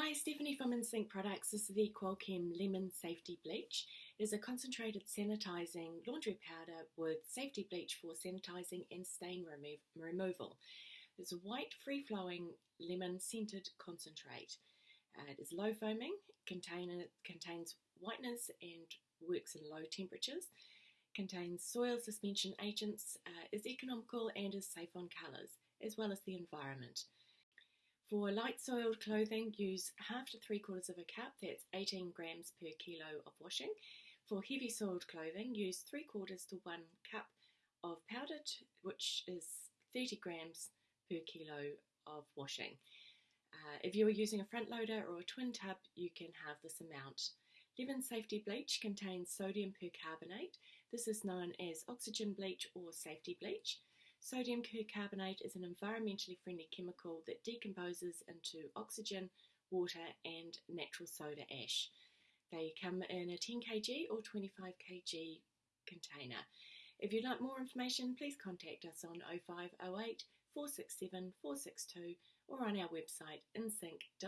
Hi, Stephanie from InSync Products. This is the Qualchem Lemon Safety Bleach. It is a concentrated sanitizing laundry powder with safety bleach for sanitizing and stain remo- removal. It's a white, free flowing lemon scented concentrate. Uh, it is low foaming, contain, contains whiteness and works in low temperatures, contains soil suspension agents, uh, is economical and is safe on colours, as well as the environment. For light soiled clothing, use half to three quarters of a cup, that's 18 grams per kilo of washing. For heavy soiled clothing, use three quarters to one cup of powdered, which is 30 grams per kilo of washing. Uh, if you are using a front loader or a twin tub, you can have this amount. Lemon Safety Bleach contains sodium percarbonate. This is known as oxygen bleach or safety bleach. Sodium percarbonate is an environmentally friendly chemical that decomposes into oxygen, water, and natural soda ash. They come in a 10 kg or 25 kg container. If you'd like more information, please contact us on 0508 467 462 or on our website insync.co.nz.